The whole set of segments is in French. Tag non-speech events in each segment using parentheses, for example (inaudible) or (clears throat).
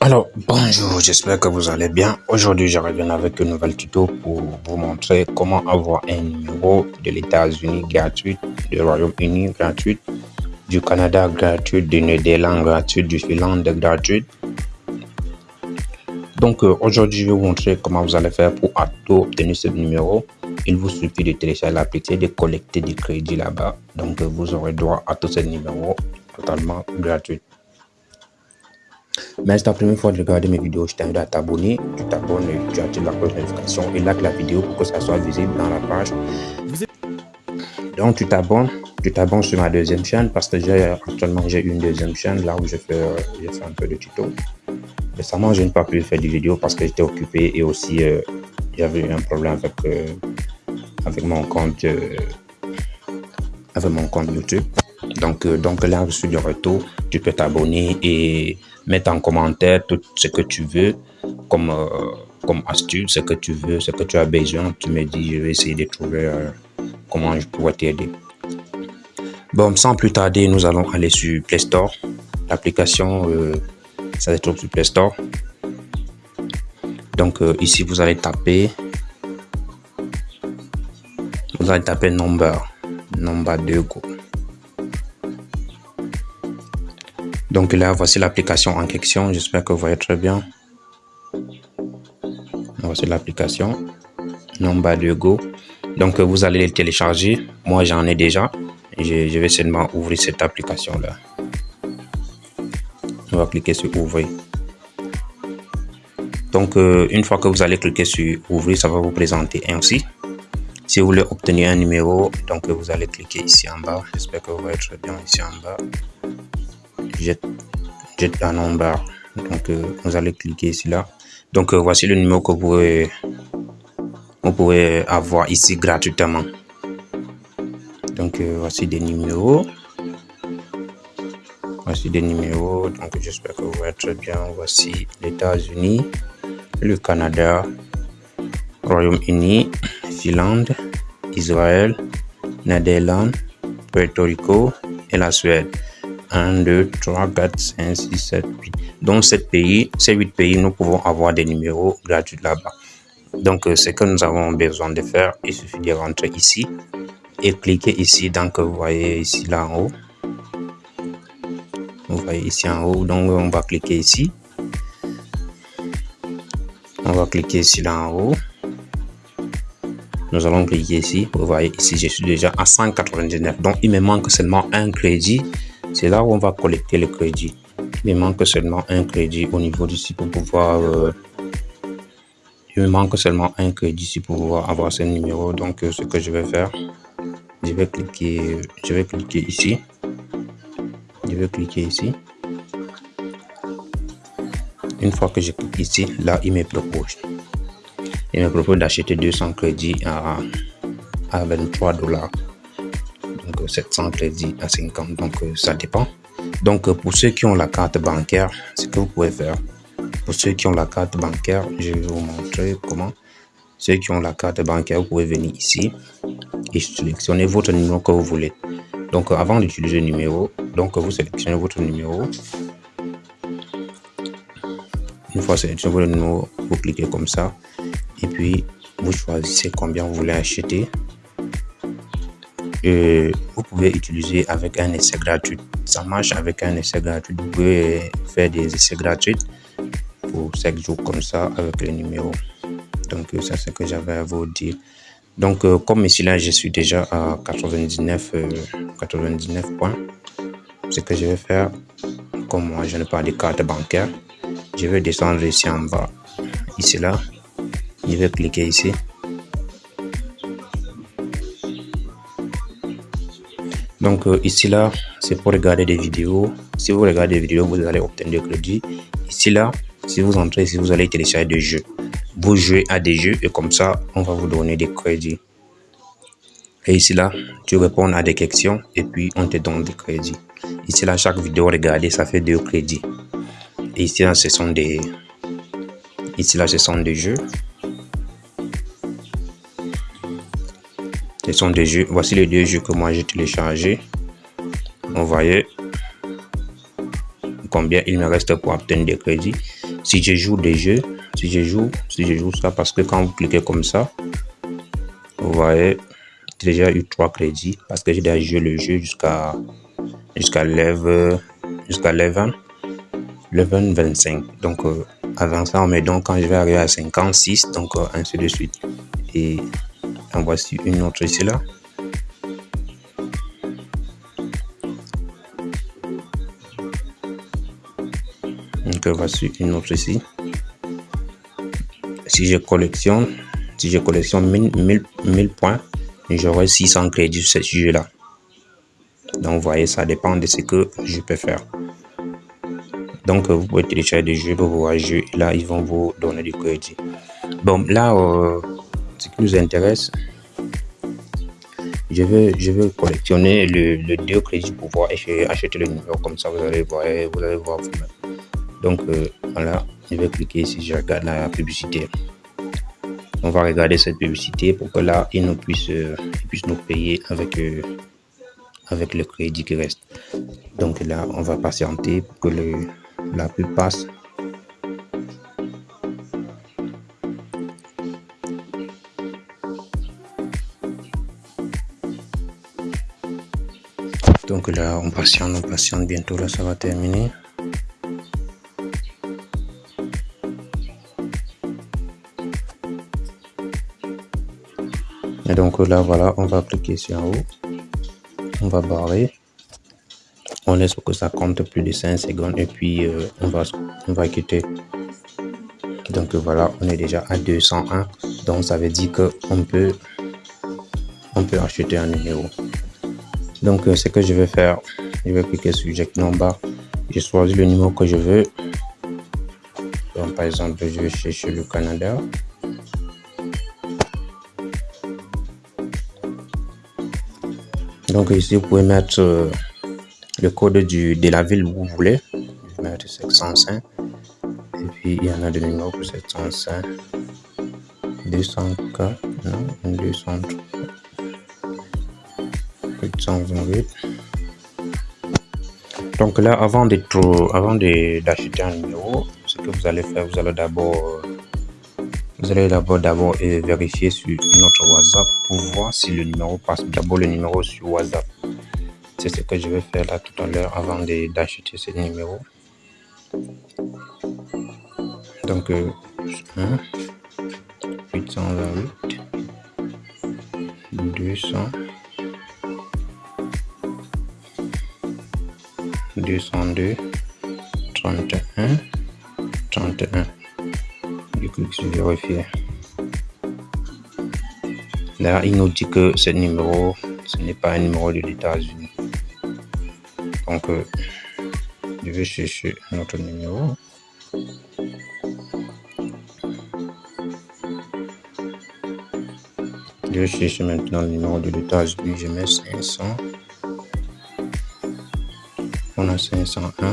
Alors, bonjour, j'espère que vous allez bien. Aujourd'hui, je reviens avec un nouvel tuto pour vous montrer comment avoir un numéro de l'États-Unis gratuit, du Royaume-Uni gratuit, du Canada gratuit, du Néderlande gratuit, du Finlande gratuit. Donc, euh, aujourd'hui, je vais vous montrer comment vous allez faire pour obtenir ce numéro. Il vous suffit de télécharger l'application, de collecter des crédits là-bas. Donc, euh, vous aurez droit à tous ces numéros totalement gratuits. Mais c'est la première fois de regarder mes vidéos, je t'invite à t'abonner. Tu t'abonnes, tu actives la cloche de notification et like la vidéo pour que ça soit visible dans la page. Donc tu t'abonnes, tu t'abonnes sur ma deuxième chaîne parce que j'ai actuellement j'ai une deuxième chaîne là où je fais, je fais un peu de tuto. Récemment, je n'ai pas pu faire des vidéos parce que j'étais occupé et aussi euh, j'avais eu un problème avec, euh, avec mon compte euh, avec mon compte YouTube. Donc, donc là, je suis de retour. Tu peux t'abonner et mettre en commentaire tout ce que tu veux comme, euh, comme astuce, ce que tu veux, ce que tu as besoin. Tu me dis, je vais essayer de trouver euh, comment je pourrais t'aider. Bon, sans plus tarder, nous allons aller sur Play Store. L'application, euh, ça se trouve sur Play Store. Donc ici, vous allez taper, vous allez taper Number, Number 2 Go. Donc là, voici l'application en question. J'espère que vous voyez très bien. Voici l'application. Nomba de Go. Donc vous allez le télécharger. Moi, j'en ai déjà. Je, vais seulement ouvrir cette application-là. On va cliquer sur Ouvrir. Donc, euh, une fois que vous allez cliquer sur Ouvrir, ça va vous présenter ainsi. Si vous voulez obtenir un numéro, donc vous allez cliquer ici en bas. J'espère que vous voyez très bien ici en bas jette, jette un nombre. Donc, euh, vous allez cliquer ici là. Donc, euh, voici le numéro que vous pouvez, vous pouvez avoir ici gratuitement. Donc, euh, voici des numéros. Voici des numéros. Donc, j'espère que vous voyez très bien. Voici les États-Unis, le Canada, Royaume-Uni, Finlande, Israël, Netherlands, Puerto Rico et la Suède. 1, 2, 3, 4, 5, 6, 7, 8. Dans 7 pays, ces 8 pays, nous pouvons avoir des numéros gratuits là-bas. Donc, euh, ce que nous avons besoin de faire, il suffit de rentrer ici et cliquer ici. Donc, vous voyez ici là en haut. Vous voyez ici en haut. Donc, on va cliquer ici. On va cliquer ici là en haut. Nous allons cliquer ici. Vous voyez ici, je suis déjà à 199. Donc, il me manque seulement un crédit c'est là où on va collecter le crédit. Il manque seulement un crédit au niveau d'ici pour pouvoir... Euh, il me manque seulement un crédit ici pour pouvoir avoir ce numéro. Donc, euh, ce que je vais faire, je vais cliquer, je vais cliquer ici. Je vais cliquer ici. Une fois que je clique ici, là, il me propose. Il me propose d'acheter 200 crédits à, à 23 dollars. 700 crédits à 50 donc euh, ça dépend. Donc euh, pour ceux qui ont la carte bancaire ce que vous pouvez faire pour ceux qui ont la carte bancaire je vais vous montrer comment. Ceux qui ont la carte bancaire vous pouvez venir ici et sélectionner votre numéro que vous voulez. Donc euh, avant d'utiliser le numéro donc vous sélectionnez votre numéro. Une fois sélectionné votre numéro vous cliquez comme ça et puis vous choisissez combien vous voulez acheter vous pouvez utiliser avec un essai gratuit. Ça marche avec un essai gratuit. Vous pouvez faire des essais gratuits pour 5 jours comme ça avec le numéro. Donc, ça, c'est ce que j'avais à vous dire. Donc, euh, comme ici, là, je suis déjà à 99, 99 euh, points. Ce que je vais faire, comme moi, je n'ai pas de carte bancaire, je vais descendre ici en bas. Ici, là, je vais cliquer ici. Donc euh, ici là, c'est pour regarder des vidéos. Si vous regardez des vidéos, vous allez obtenir des crédits. Ici là, si vous entrez ici, vous allez télécharger des jeux. Vous jouez à des jeux et comme ça, on va vous donner des crédits. Et ici là, tu réponds à des questions et puis on te donne des crédits. Ici là, chaque vidéo regardée, ça fait deux crédits. Et ici là, ce sont des... Ici là, ce sont des jeux. Sont des jeux. Voici les deux jeux que moi j'ai téléchargés. Vous voyez. combien il me reste pour obtenir des crédits. Si je joue des jeux, si je joue, si je joue ça, parce que quand vous cliquez comme ça, vous voyez, déjà eu trois crédits parce que j'ai déjà joué le jeu jusqu'à jusqu'à level jusqu'à level 25. Donc euh, avant ça, on met donc quand je vais arriver à 56, donc euh, ainsi de suite. Et en voici une autre ici là. Donc voici une autre ici. Si je collectionne, si je collectionne 1000, 1000, points, j'aurai 600 crédits sur ce sujet-là. Donc, vous voyez, ça dépend de ce que je peux faire. Donc, vous pouvez télécharger des jeux pour pouvoir jouer. Là, ils vont vous donner du crédit. Bon, là, euh, ce qui nous intéresse, je vais, je vais collectionner le, le deux crédits pour pouvoir acheter le numéro. Comme ça, vous allez voir, vous allez voir vous-même. Donc, euh, voilà, je vais cliquer ici, je regarde la publicité. On va regarder cette publicité pour que là, il nous puisse, euh, nous payer avec, euh, avec le crédit qui reste. Donc là, on va patienter pour que le, la pub passe. Donc là, on patiente, on patiente. Bientôt, là, ça va terminer. Et donc là, voilà, on va cliquer sur en haut. On va barrer. On laisse pour que ça compte plus de 5 secondes et puis euh, on, va, on va quitter. Donc voilà, on est déjà à 201. Donc ça veut dire qu'on peut, on peut acheter un numéro. Donc euh, ce que je vais faire, je vais cliquer sur Jack Number. Je choisis le numéro que je veux. Donc par exemple, je vais chercher le Canada. Donc ici, vous pouvez mettre euh, le code de la ville où vous voulez. Je vais mettre 705. Et puis, il y en a des numéros pour 705. 204, non, 203. 828. Donc là, avant d'acheter un numéro, ce que vous allez faire, vous allez d'abord vous allez d'abord d'abord vérifier sur notre WhatsApp pour voir si le numéro passe. D'abord le numéro sur WhatsApp. C'est ce que je vais faire là tout à l'heure avant d'acheter ce numéro. Donc, euh, 1, 828, 200, 202, 31, 31 clique sur vérifier. Là, il nous dit que ce numéro, ce n'est pas un numéro de l'États-Unis. Donc, euh, je vais chercher notre numéro. Je vais chercher maintenant le numéro de l'États-Unis. Je mets 500. On a 501.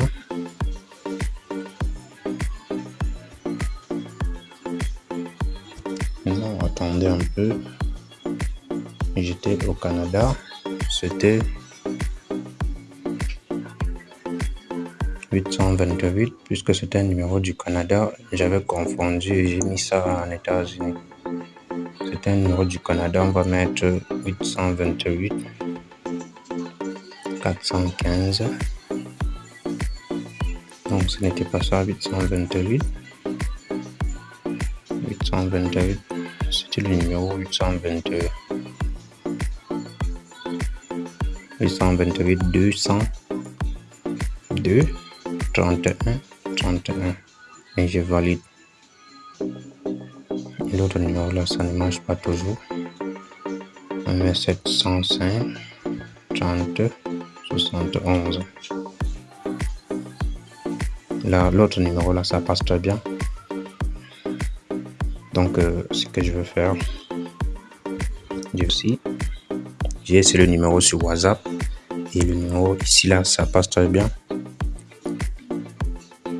un peu. J'étais au Canada. C'était 828 puisque c'était un numéro du Canada. J'avais confondu et j'ai mis ça en États-Unis. C'était un numéro du Canada. On va mettre 828 415. Ce n'était pas ça 828 828 c'était le numéro 822 828 200 2 31 31 et je valide. L'autre numéro là ça ne marche pas toujours. On met 705 30 71 là l'autre numéro là ça passe très bien. Donc euh, ce que je veux faire j'ai aussi j'ai c'est le numéro sur whatsapp. Et le numéro ici là ça passe très bien.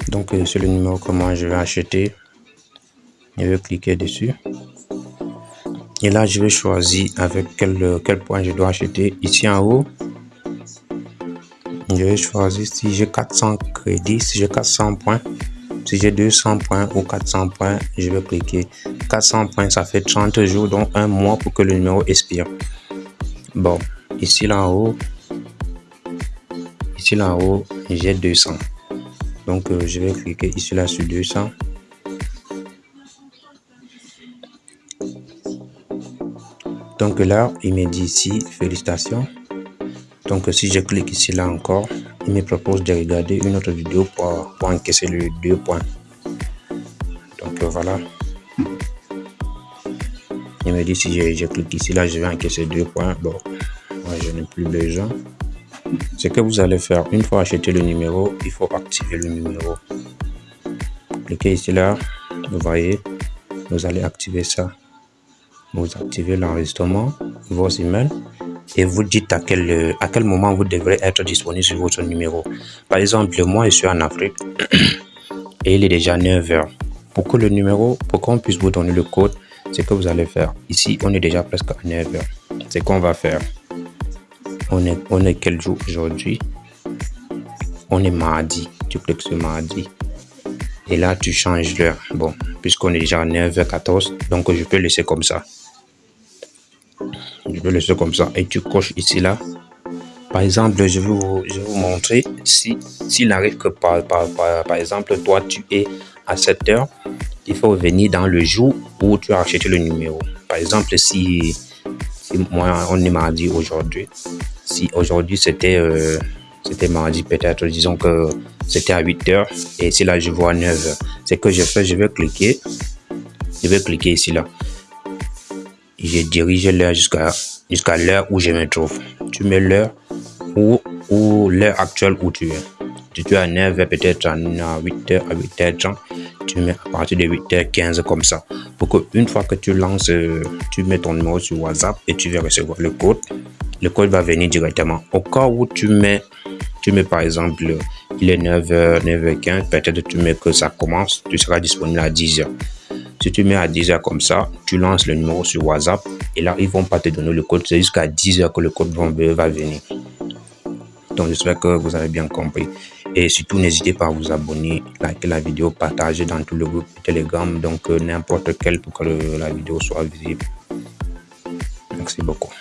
Donc euh, c'est le numéro que moi je vais acheter. Je vais cliquer dessus. Et là je vais choisir avec quel, quel point je dois acheter. Ici en haut je vais choisir si j'ai 400 crédits, si j'ai 400 points, si j'ai 200 points ou 400 points, je vais cliquer. 400 points, ça fait 30 jours, donc un mois pour que le numéro expire. Bon, ici là haut, ici là haut, j'ai 200. Donc, euh, je vais cliquer ici là sur 200. Donc là, il me dit ici, félicitations. Donc si je clique ici là encore, il me propose de regarder une autre vidéo pour, encaisser le deux points. Donc euh, voilà. Il me dit si je, clique ici là, je vais encaisser deux points. Bon, moi je n'ai plus besoin. Ce que vous allez faire, une fois acheté le numéro, il faut activer le numéro. Cliquez ici là, vous voyez, vous allez activer ça vous activez l'enregistrement, vos emails et vous dites à quel, moment vous devrez être disponible sur votre numéro. Par exemple, moi, je suis en Afrique (clears throat) et il est déjà 9 heures. Pour que le numéro, pour qu'on puisse vous donner le code, c'est que vous allez faire. Ici, on est déjà presque à 9 heures. C'est qu'on va faire. On est, on est quel jour aujourd'hui? On est mardi. Tu cliques sur mardi. Et là, tu changes l'heure. Bon, puisqu'on est déjà à 9h14, donc je peux laisser comme ça je vais laisser comme ça. Et tu coches ici là. Par exemple je vais vous, je montrer si s'il n'arrive que par, par, par, exemple toi tu es à 7 heures il faut venir dans le jour où tu as acheté le numéro. Par exemple si, moi on est mardi aujourd'hui si aujourd'hui c'était euh, c'était mardi peut-être disons que c'était à 8 heures et si là je vois 9 heures c'est que je fais je vais cliquer je vais cliquer ici là je dirige l'heure jusqu'à l'heure où je me trouve. Tu mets l'heure ou, l'heure actuelle où tu es. Si tu es à 9h, peut-être à 8h, à 8h30, tu mets à partir de 8h15 comme ça. Pour que une fois que tu lances, euh, tu mets ton numéro sur WhatsApp et tu vas recevoir le code. Le code va venir directement. Au cas où tu mets, tu mets par exemple, il est 9h, 9h15, peut-être tu mets que ça commence, tu seras disponible à 10h. Si tu mets à 10 heures comme ça, tu lances le numéro sur WhatsApp et là, ils vont pas te donner le code. C'est jusqu'à 10 heures que le code va venir. Donc, j'espère que vous avez bien compris. Et surtout, n'hésitez pas à vous abonner, liker la vidéo, partager dans tout le groupe Telegram, donc euh, n'importe quel pour que la vidéo soit visible. Merci beaucoup.